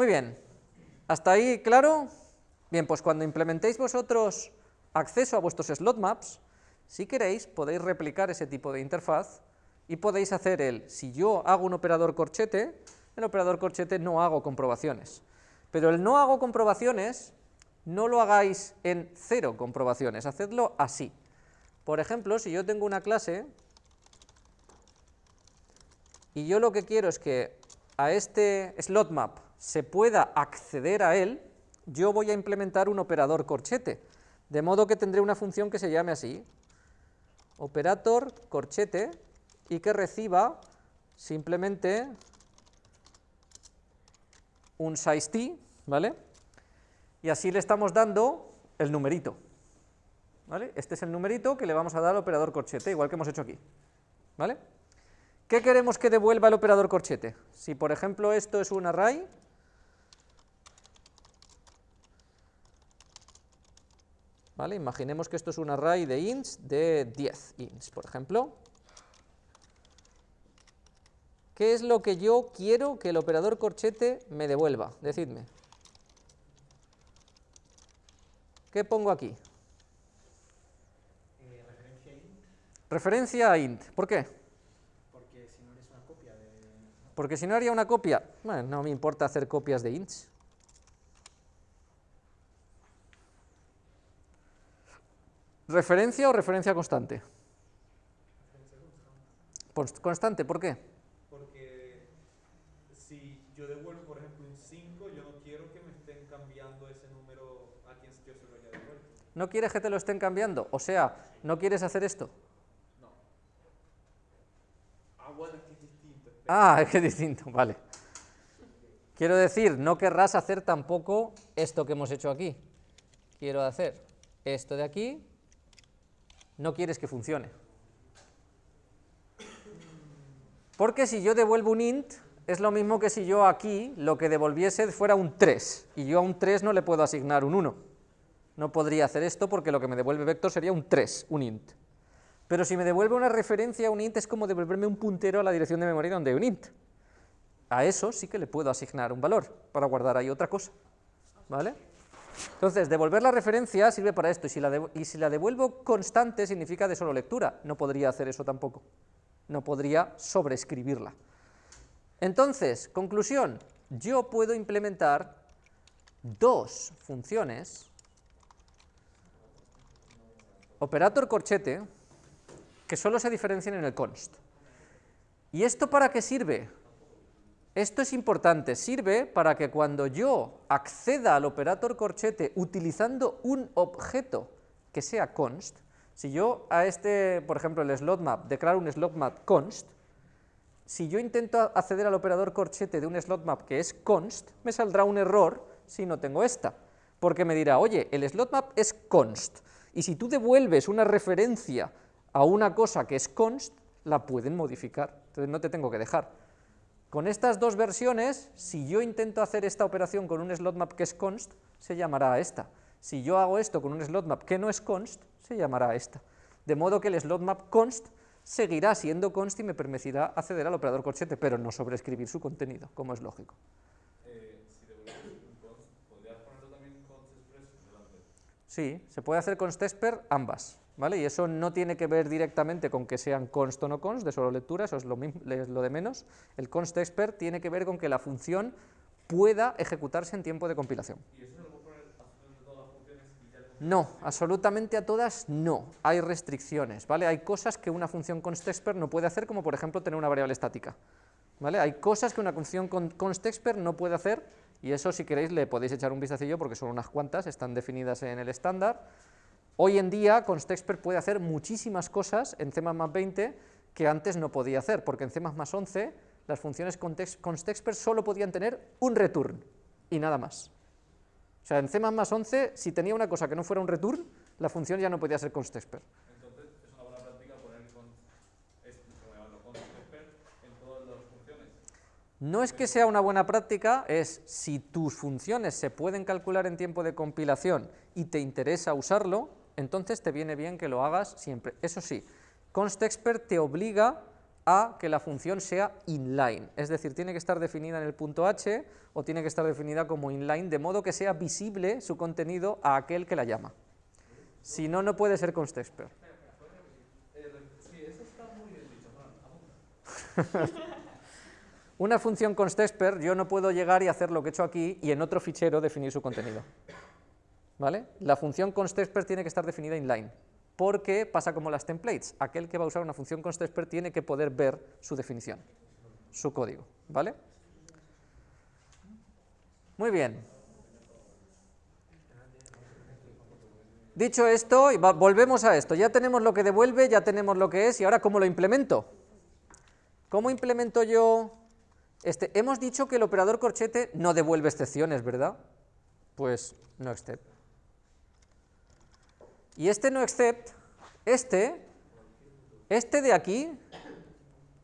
Muy bien, ¿hasta ahí claro? Bien, pues cuando implementéis vosotros acceso a vuestros slot maps, si queréis podéis replicar ese tipo de interfaz y podéis hacer el, si yo hago un operador corchete, el operador corchete no hago comprobaciones. Pero el no hago comprobaciones, no lo hagáis en cero comprobaciones, hacedlo así. Por ejemplo, si yo tengo una clase y yo lo que quiero es que a este slot map se pueda acceder a él, yo voy a implementar un operador corchete, de modo que tendré una función que se llame así, operator corchete, y que reciba simplemente un size t, ¿vale? Y así le estamos dando el numerito, ¿vale? Este es el numerito que le vamos a dar al operador corchete, igual que hemos hecho aquí, ¿vale? ¿Qué queremos que devuelva el operador corchete? Si por ejemplo esto es un array, ¿vale? Imaginemos que esto es un array de ints de 10 ints, por ejemplo, ¿Qué es lo que yo quiero que el operador corchete me devuelva? Decidme. ¿Qué pongo aquí? Eh, referencia a int. Referencia a int. ¿Por qué? Porque si no eres una copia de... Porque si no haría una copia, bueno, no me importa hacer copias de ints. ¿Referencia o referencia constante? Constante, ¿por qué? yo devuelvo, por ejemplo, un 5, yo no quiero que me estén cambiando ese número a quien yo se lo haya devuelto. ¿No quieres que te lo estén cambiando? O sea, ¿no quieres hacer esto? No. Ah, bueno, es que es distinto. Ah, es que es distinto, vale. Quiero decir, no querrás hacer tampoco esto que hemos hecho aquí. Quiero hacer esto de aquí, no quieres que funcione. Porque si yo devuelvo un int, es lo mismo que si yo aquí lo que devolviese fuera un 3, y yo a un 3 no le puedo asignar un 1. No podría hacer esto porque lo que me devuelve vector sería un 3, un int. Pero si me devuelve una referencia a un int es como devolverme un puntero a la dirección de memoria donde hay un int. A eso sí que le puedo asignar un valor, para guardar ahí otra cosa. ¿Vale? Entonces, devolver la referencia sirve para esto, y si la, devuelvo constante significa de solo lectura, no podría hacer eso tampoco. No podría sobreescribirla. Entonces, conclusión, yo puedo implementar dos funciones, operator corchete, que solo se diferencian en el const. ¿Y esto para qué sirve? Esto es importante, sirve para que cuando yo acceda al operator corchete utilizando un objeto que sea const, si yo a este, por ejemplo, el slot map, declaro un slot map const, si yo intento acceder al operador corchete de un slot map que es const, me saldrá un error si no tengo esta, porque me dirá, oye, el slot map es const, y si tú devuelves una referencia a una cosa que es const, la pueden modificar, entonces no te tengo que dejar. Con estas dos versiones, si yo intento hacer esta operación con un slot map que es const, se llamará esta. Si yo hago esto con un slot map que no es const, se llamará esta. De modo que el slot map const seguirá siendo const y me permitirá acceder al operador corchete, pero no sobreescribir su contenido, como es lógico. Eh, si un const, ¿podrías ponerlo también const? Sí, se puede hacer const exper ambas, ¿vale? Y eso no tiene que ver directamente con que sean const o no const, de solo lectura, eso es lo, mismo, es lo de menos. El const exper tiene que ver con que la función pueda ejecutarse en tiempo de compilación. ¿Y eso no, absolutamente a todas no, hay restricciones, ¿vale? Hay cosas que una función constexpert no puede hacer, como por ejemplo tener una variable estática, ¿vale? Hay cosas que una función constexpert no puede hacer, y eso si queréis le podéis echar un vistacillo porque son unas cuantas, están definidas en el estándar. Hoy en día constexpert puede hacer muchísimas cosas en C++ 20 que antes no podía hacer, porque en C++ 11 las funciones constexpert solo podían tener un return y nada más. O sea, en C++ 11, si tenía una cosa que no fuera un return, la función ya no podía ser constexpert. Entonces, es una buena práctica poner constexpert en todas las funciones. No es que sea una buena práctica, es si tus funciones se pueden calcular en tiempo de compilación y te interesa usarlo, entonces te viene bien que lo hagas siempre. Eso sí, constexpert te obliga a que la función sea inline, es decir, tiene que estar definida en el punto h o tiene que estar definida como inline, de modo que sea visible su contenido a aquel que la llama. Si no, no puede ser Fran. Una función constexpr yo no puedo llegar y hacer lo que he hecho aquí y en otro fichero definir su contenido. ¿Vale? La función constexpr tiene que estar definida inline, porque pasa como las templates. Aquel que va a usar una función constexpr tiene que poder ver su definición, su código. ¿Vale? Muy bien. Dicho esto, volvemos a esto. Ya tenemos lo que devuelve, ya tenemos lo que es, y ahora ¿cómo lo implemento? ¿Cómo implemento yo este? Hemos dicho que el operador corchete no devuelve excepciones, ¿verdad? Pues no except. Y este no except, este, este de aquí,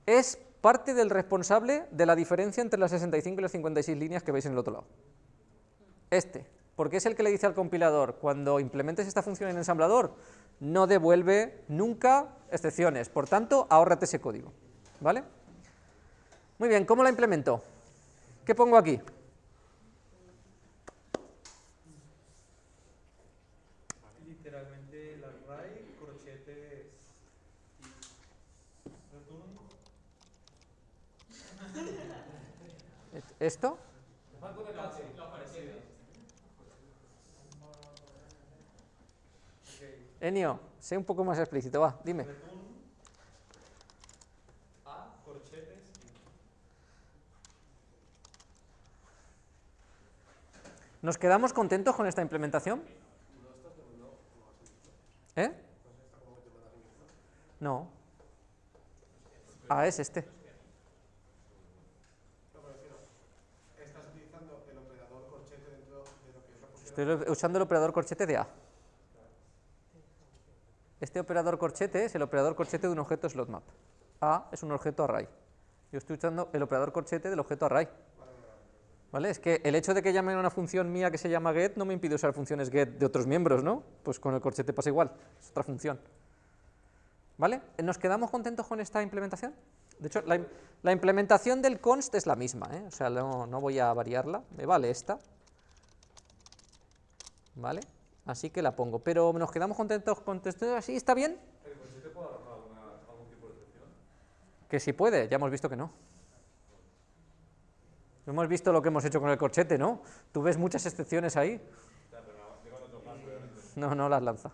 es parte del responsable de la diferencia entre las 65 y las 56 líneas que veis en el otro lado. Este, porque es el que le dice al compilador, cuando implementes esta función en ensamblador, no devuelve nunca excepciones, por tanto, ahórrate ese código, ¿vale? Muy bien, ¿cómo la implemento? ¿Qué pongo aquí? Literalmente el array, corchetes y return. ¿Esto? Enio, sé un poco más explícito, va, dime. ¿Nos quedamos contentos con esta implementación? ¿Eh? No. Ah, es este. Estás utilizando el operador corchete dentro de lo que es la función. Estoy usando el operador corchete de A. Este operador corchete es el operador corchete de un objeto slot map. A es un objeto array. Yo estoy usando el operador corchete del objeto array. ¿Vale? Es que el hecho de que llamen a una función mía que se llama get no me impide usar funciones get de otros miembros, ¿no? Pues con el corchete pasa igual, es otra función. ¿Vale? ¿Nos quedamos contentos con esta implementación? De hecho, la implementación del const es la misma, ¿eh? O sea, no, no voy a variarla, me vale esta. ¿Vale? Así que la pongo. Pero nos quedamos contentos con esto así, ¿está bien? ¿El puede arrojar algún tipo de excepción? Que si puede, ya hemos visto que no. Hemos visto lo que hemos hecho con el corchete, ¿no? Tú ves muchas excepciones ahí. No, no las lanza.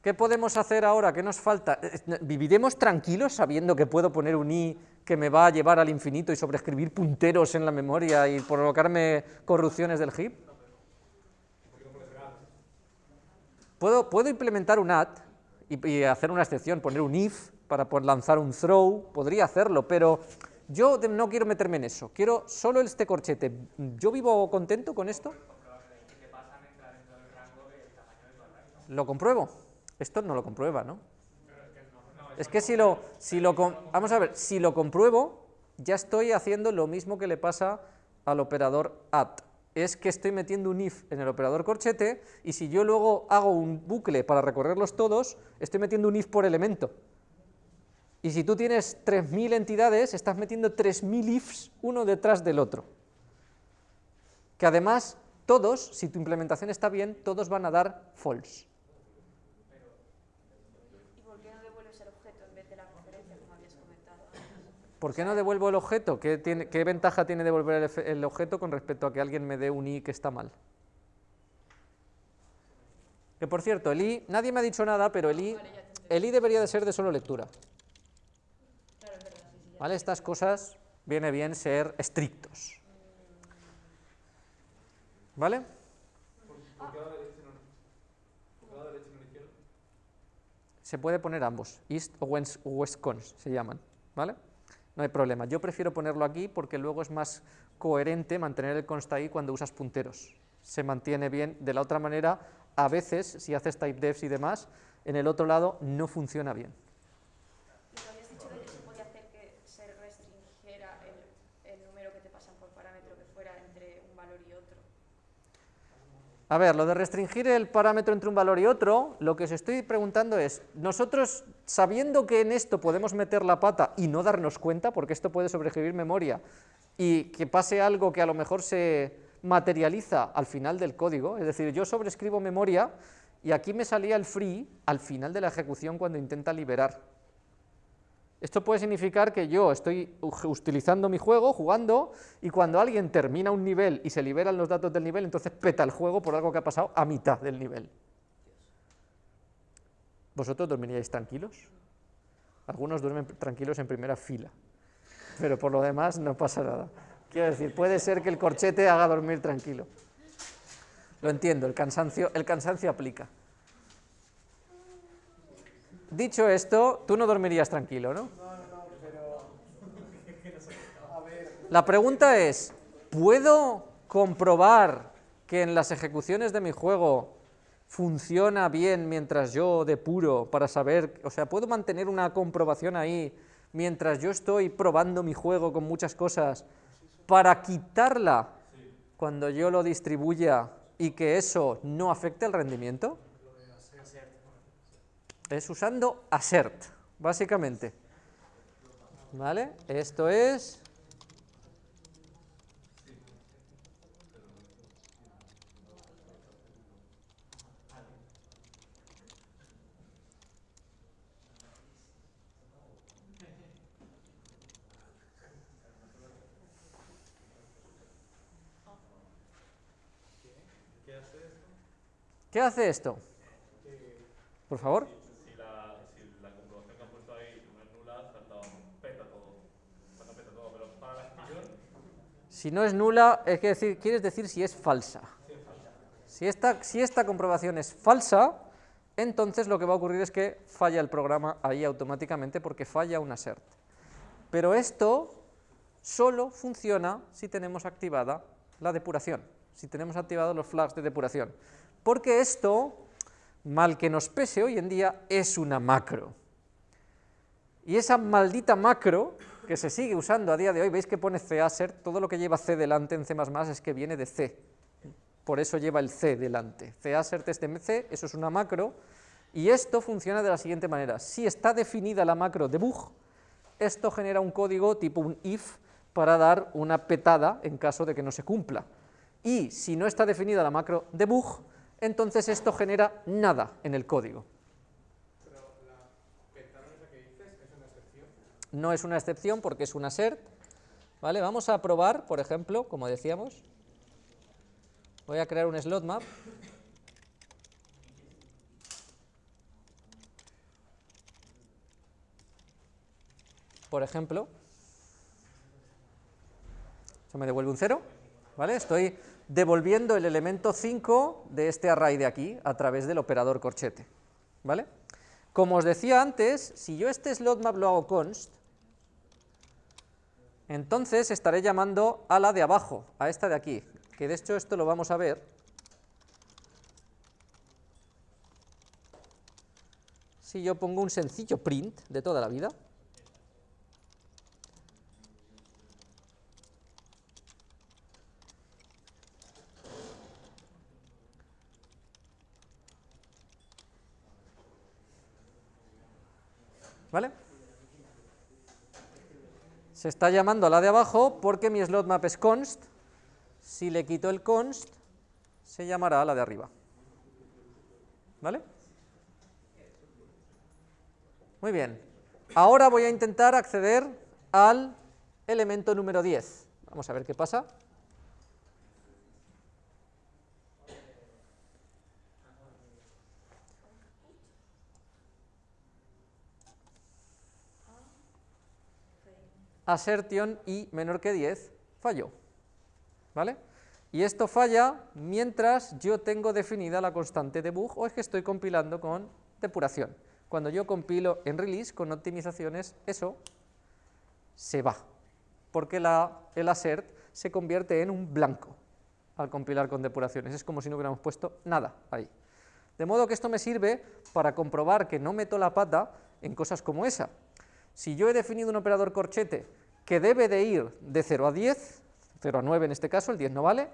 ¿Qué podemos hacer ahora? ¿Qué nos falta? Eh, eh, ¿Viviremos tranquilos sabiendo que puedo poner un i que me va a llevar al infinito y sobreescribir punteros en la memoria y provocarme corrupciones del heap? Puedo, implementar un add y, hacer una excepción, poner un if para poder lanzar un throw, podría hacerlo, pero yo no quiero meterme en eso, quiero solo este corchete. ¿Yo vivo contento con esto? ¿Lo compruebo? Esto no lo comprueba, ¿no? Es que si lo, si lo, vamos a ver, si lo compruebo, ya estoy haciendo lo mismo que le pasa al operador add. Es que estoy metiendo un if en el operador corchete y si yo luego hago un bucle para recorrerlos todos, estoy metiendo un if por elemento. Y si tú tienes 3.000 entidades, estás metiendo 3.000 ifs uno detrás del otro. Que además, todos, si tu implementación está bien, todos van a dar false. ¿Y por qué no devuelves el objeto en vez de la conferencia, como habías comentado antes? ¿Por qué no devuelvo el objeto? ¿Qué, ventaja tiene devolver el, el objeto con respecto a que alguien me dé un i que está mal? Que por cierto, el i, nadie me ha dicho nada, pero el i, el i debería de ser de solo lectura. ¿Vale? Estas cosas viene bien ser estrictos. ¿Vale? Se puede poner ambos, east o west, west cons se llaman, ¿vale? No hay problema. Yo prefiero ponerlo aquí porque luego es más coherente mantener el const ahí cuando usas punteros. Se mantiene bien. De la otra manera, a veces, si haces type defs y demás, en el otro lado no funciona bien. Lo que habías dicho de que se podía hacer que se restringiera el, el número que te pasan por parámetro que fuera entre un valor y otro. A ver, lo de restringir el parámetro entre un valor y otro, lo que os estoy preguntando es, nosotros, sabiendo que en esto podemos meter la pata y no darnos cuenta, porque esto puede sobreescribir memoria, y que pase algo que a lo mejor se materializa al final del código, es decir, yo sobrescribo memoria y aquí me salía el free al final de la ejecución cuando intenta liberar. Esto puede significar que yo estoy utilizando mi juego, jugando, y cuando alguien termina un nivel y se liberan los datos del nivel, entonces peta el juego por algo que ha pasado a mitad del nivel. ¿Vosotros dormiríais tranquilos? Algunos duermen tranquilos en primera fila, pero por lo demás no pasa nada. Quiero decir, puede ser que el corchete haga dormir tranquilo. Lo entiendo, el cansancio, el cansancio aplica. Dicho esto, tú no dormirías tranquilo, ¿no? La pregunta es, ¿puedo comprobar que en las ejecuciones de mi juego funciona bien mientras yo depuro para saber, o sea, ¿puedo mantener una comprobación ahí mientras yo estoy probando mi juego con muchas cosas para quitarla cuando yo lo distribuya y que eso no afecte el rendimiento? Es usando assert, básicamente. ¿Vale? Esto es... ¿Qué hace esto? Por favor. Si no es nula, es que decir, quieres decir si es falsa. Si esta, si esta comprobación es falsa, entonces lo que va a ocurrir es que falla el programa ahí automáticamente porque falla un assert. Pero esto solo funciona si tenemos activada la depuración, si tenemos activados los flags de depuración. Porque esto, mal que nos pese hoy en día, es una macro. Y esa maldita macro que se sigue usando a día de hoy, veis que pone CASER, todo lo que lleva C delante en C++ es que viene de C, por eso lleva el C delante. CASERT es de C, eso es una macro, y esto funciona de la siguiente manera, si está definida la macro debug, esto genera un código tipo un if para dar una petada en caso de que no se cumpla, y si no está definida la macro debug, entonces esto genera nada en el código. No es una excepción porque es una SERT. ¿vale? Vamos a probar, por ejemplo, como decíamos, voy a crear un slot map. Por ejemplo, eso me devuelve un 0, ¿vale? Estoy devolviendo el elemento 5 de este array de aquí a través del operador corchete, ¿vale? Como os decía antes, si yo este slot map lo hago const, entonces estaré llamando a la de abajo, a esta de aquí, que de hecho esto lo vamos a ver. Si yo pongo un sencillo print de toda la vida, ¿Vale? Se está llamando a la de abajo porque mi slot map es const, si le quito el const, se llamará a la de arriba. ¿Vale? Muy bien. Ahora voy a intentar acceder al elemento número 10. Vamos a ver qué pasa. Assertion y menor que 10 falló. ¿Vale? Y esto falla mientras yo tengo definida la constante debug o es que estoy compilando con depuración. Cuando yo compilo en release con optimizaciones, eso se va, porque el assert se convierte en un blanco al compilar con depuraciones. Es como si no hubiéramos puesto nada ahí. De modo que esto me sirve para comprobar que no meto la pata en cosas como esa. Si yo he definido un operador corchete que debe de ir de 0 a 10, 0 a 9 en este caso, el 10 no vale,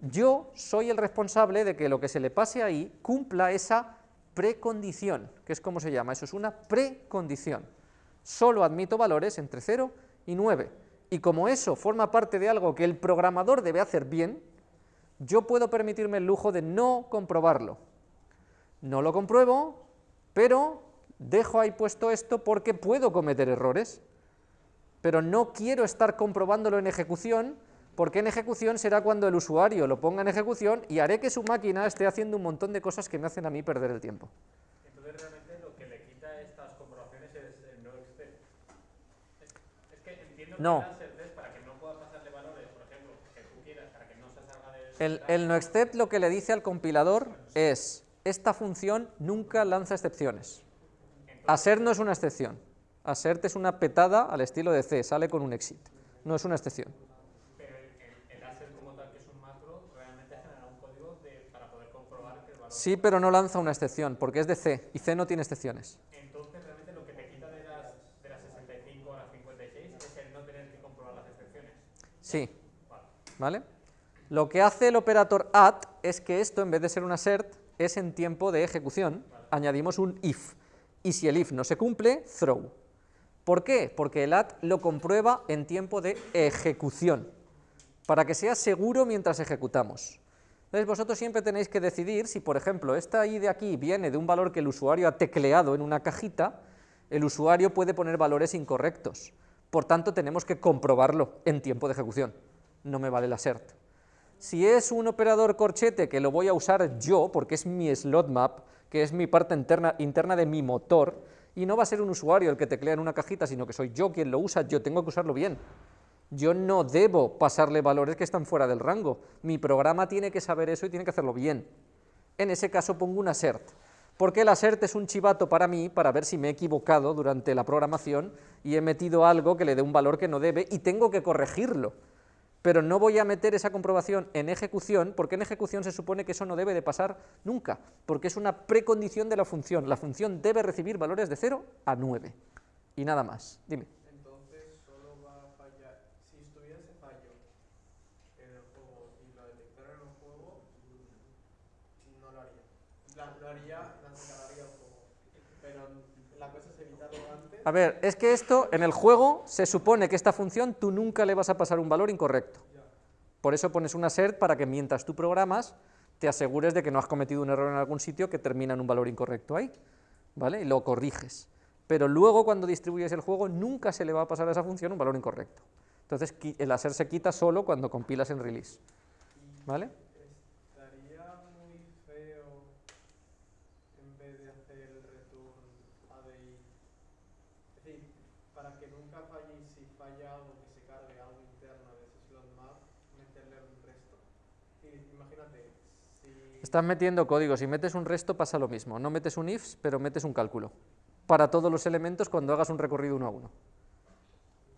yo soy el responsable de que lo que se le pase ahí cumpla esa precondición, que es como se llama, eso es una precondición. Solo admito valores entre 0 y 9, y como eso forma parte de algo que el programador debe hacer bien, yo puedo permitirme el lujo de no comprobarlo. No lo compruebo, pero dejo ahí puesto esto porque puedo cometer errores, pero no quiero estar comprobándolo en ejecución, porque en ejecución será cuando el usuario lo ponga en ejecución y haré que su máquina esté haciendo un montón de cosas que me hacen a mí perder el tiempo. Entonces realmente lo que le quita estas comprobaciones es el no extend. Es, es que entiendo No. que certeza para que no pueda pasarle valores, por ejemplo, que tú quieras, para que no se salga del... El, el noexcept lo que le dice al compilador es, esta función nunca lanza excepciones. Assert no es una excepción. Assert es una petada al estilo de C, sale con un exit. No es una excepción. Pero el, el, el assert como tal, que es un macro, realmente genera un código de, para poder comprobar que el valor... Sí, pero no lanza una excepción, porque es de C, y C no tiene excepciones. Entonces realmente lo que te quita de las, de las 65 a las 56 es el no tener que comprobar las excepciones. Sí, Vale. ¿vale? Lo que hace el operator at es que esto, en vez de ser un assert, es en tiempo de ejecución, añadimos un if, y si el if no se cumple, throw. ¿Por qué? Porque el at lo comprueba en tiempo de ejecución, para que sea seguro mientras ejecutamos. Entonces vosotros siempre tenéis que decidir si, por ejemplo, esta i de aquí viene de un valor que el usuario ha tecleado en una cajita, el usuario puede poner valores incorrectos. Por tanto, tenemos que comprobarlo en tiempo de ejecución. No me vale el assert. Si es un operador corchete que lo voy a usar yo, porque es mi slot map, que es mi parte interna, interna de mi motor, y no va a ser un usuario el que teclea en una cajita, sino que soy yo quien lo usa, yo tengo que usarlo bien. Yo no debo pasarle valores que están fuera del rango. Mi programa tiene que saber eso y tiene que hacerlo bien. En ese caso pongo un assert, porque el assert es un chivato para mí para ver si me he equivocado durante la programación y he metido algo que le dé un valor que no debe y tengo que corregirlo pero no voy a meter esa comprobación en ejecución, porque en ejecución se supone que eso no debe de pasar nunca, porque es una precondición de la función. La función debe recibir valores de 0 a 9, y nada más. Dime. Entonces solo va a fallar. Si estuviera ese fallo en el juego y lo detectara en el juego, no lo haría. En plan, lo haría, cancelaría el juego. Pero la cosa es evitarlo antes. A ver, es que esto, en el juego, se supone que esta función tú nunca le vas a pasar un valor incorrecto. Por eso pones un assert para que mientras tú programas, te asegures de que no has cometido un error en algún sitio que termina en un valor incorrecto ahí, ¿vale? Y lo corriges. Pero luego, cuando distribuyes el juego, nunca se le va a pasar a esa función un valor incorrecto. Entonces, el assert se quita solo cuando compilas en release, ¿vale? Estaría muy feo en vez de hacer el return ADI. Es decir, para que nunca falle y si falla algo que se cargue algo interno de ese slot map, meterle un resto. Y imagínate, si. Estás metiendo código, si metes un resto pasa lo mismo, no metes un ifs, pero metes un cálculo, para todos los elementos cuando hagas un recorrido uno a uno.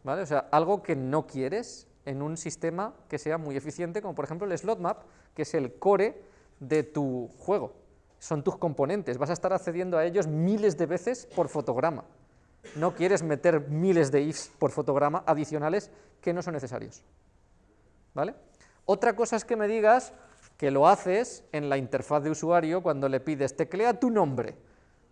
¿Vale? O sea, algo que no quieres en un sistema que sea muy eficiente, como por ejemplo el slot map, que es el core de tu juego. Son tus componentes, vas a estar accediendo a ellos miles de veces por fotograma. No quieres meter miles de ifs por fotograma adicionales que no son necesarios. ¿Vale? Otra cosa es que me digas que lo haces en la interfaz de usuario cuando le pides teclea tu nombre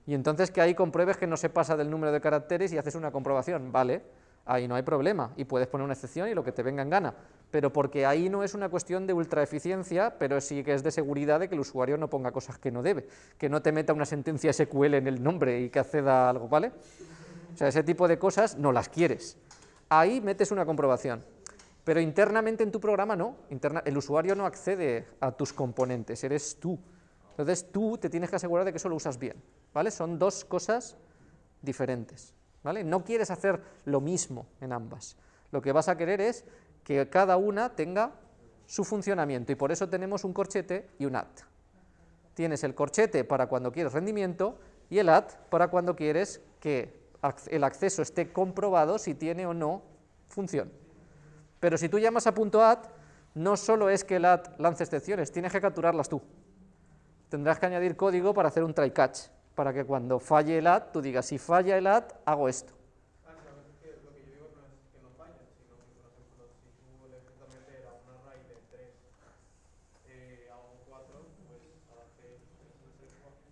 y entonces que ahí compruebes que no se pasa del número de caracteres y haces una comprobación, vale, ahí no hay problema y puedes poner una excepción y lo que te venga en gana, pero porque ahí no es una cuestión de ultraeficiencia, pero sí que es de seguridad de que el usuario no ponga cosas que no debe, que no te meta una sentencia SQL en el nombre y que acceda a algo, ¿vale? O sea, ese tipo de cosas no las quieres. Ahí metes una comprobación. Pero internamente en tu programa no, interna- el usuario no accede a tus componentes, eres tú. Entonces tú te tienes que asegurar de que eso lo usas bien, ¿vale? Son dos cosas diferentes, ¿vale? No quieres hacer lo mismo en ambas. Lo que vas a querer es que cada una tenga su funcionamiento y por eso tenemos un corchete y un at. Tienes el corchete para cuando quieres rendimiento y el at para cuando quieres que el acceso esté comprobado si tiene o no función. Pero si tú llamas a punto .at, no solo es que el at lance excepciones, tienes que capturarlas tú. Tendrás que añadir código para hacer un try catch, para que cuando falle el at, tú digas, si falla el at, hago esto.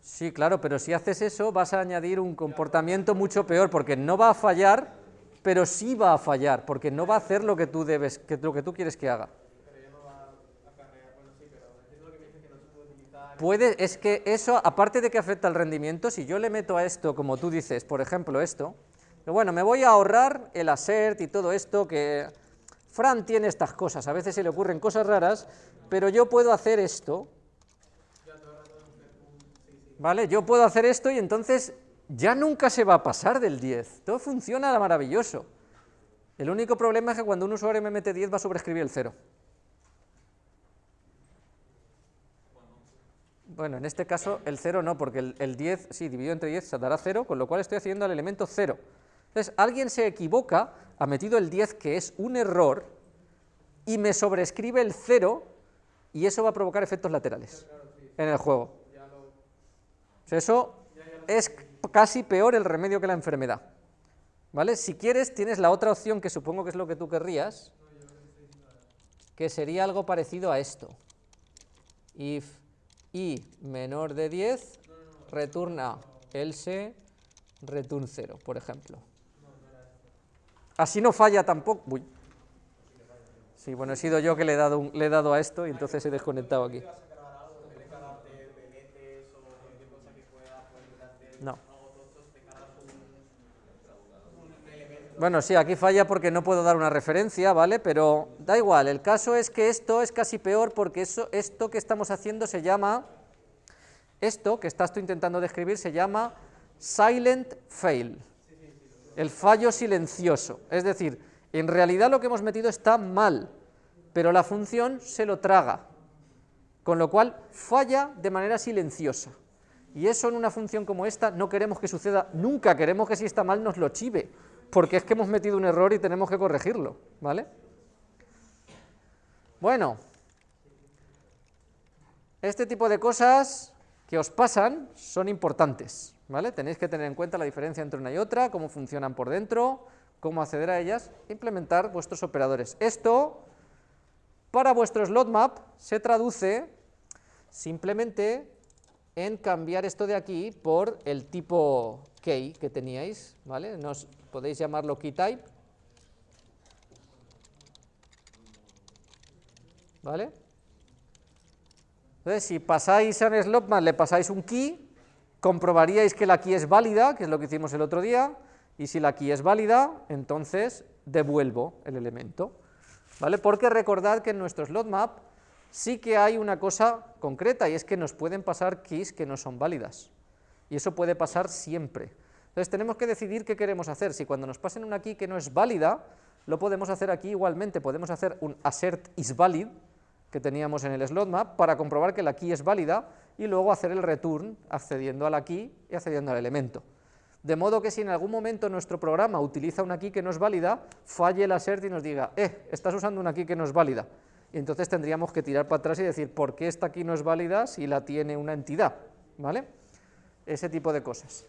Sí, claro, pero si haces eso vas a añadir un comportamiento mucho peor, porque no va a fallar pero sí va a fallar, porque no va a hacer lo que tú debes, lo que tú quieres que haga. Puede es que eso, aparte de que afecta al rendimiento, si yo le meto a esto, como tú dices, por ejemplo esto, bueno, me voy a ahorrar el assert y todo esto que... Fran tiene estas cosas, a veces se le ocurren cosas raras, pero yo puedo hacer esto, ¿vale? Yo puedo hacer esto y entonces ya nunca se va a pasar del 10, todo funciona maravilloso. El único problema es que cuando un usuario me mete 10 va a sobreescribir el 0. Bueno, en este caso el 0 no, porque el, el 10, sí, dividido entre 10 se dará 0, con lo cual estoy haciendo al elemento 0. Entonces, alguien se equivoca, ha metido el 10, que es un error, y me sobrescribe el 0, y eso va a provocar efectos laterales en el juego. O sea, eso es casi peor el remedio que la enfermedad. ¿Vale? Si quieres, tienes la otra opción, que supongo que es lo que tú querrías, que sería algo parecido a esto. If i menor de 10, returna else return 0, por ejemplo. Así no falla tampoco. Uy. Sí, bueno, he sido yo que le he dado, un- le he dado a esto y entonces he desconectado aquí. No. Bueno, sí, aquí falla porque no puedo dar una referencia, ¿vale? Pero da igual, el caso es que esto es casi peor porque eso, esto que estamos haciendo se llama, esto que estás tú intentando describir se llama silent fail, el fallo silencioso. Es decir, en realidad lo que hemos metido está mal, pero la función se lo traga, con lo cual falla de manera silenciosa. Y eso en una función como esta no queremos que suceda nunca, queremos que si está mal nos lo chive, porque es que hemos metido un error y tenemos que corregirlo, ¿vale? Bueno, este tipo de cosas que os pasan son importantes, ¿vale? Tenéis que tener en cuenta la diferencia entre una y otra, cómo funcionan por dentro, cómo acceder a ellas, implementar vuestros operadores. Esto, para vuestro slot map, se traduce simplemente en cambiar esto de aquí por el tipo key que teníais, ¿vale? Nos podéis llamarlo keytype, ¿vale? Entonces, si pasáis a un slotmap, le pasáis un key, comprobaríais que la key es válida, que es lo que hicimos el otro día, y si la key es válida, entonces devuelvo el elemento, ¿vale? Porque recordad que en nuestro slotmap sí que hay una cosa concreta, y es que nos pueden pasar keys que no son válidas, y eso puede pasar siempre. Entonces tenemos que decidir qué queremos hacer, si cuando nos pasen una key que no es válida, lo podemos hacer aquí igualmente, podemos hacer un assert is valid, que teníamos en el slot map, para comprobar que la key es válida, y luego hacer el return accediendo a la key y accediendo al elemento. De modo que si en algún momento nuestro programa utiliza una key que no es válida, falle el assert y nos diga, eh, estás usando una key que no es válida. Y entonces tendríamos que tirar para atrás y decir, ¿por qué esta key no es válida si la tiene una entidad? ¿Vale? Ese tipo de cosas.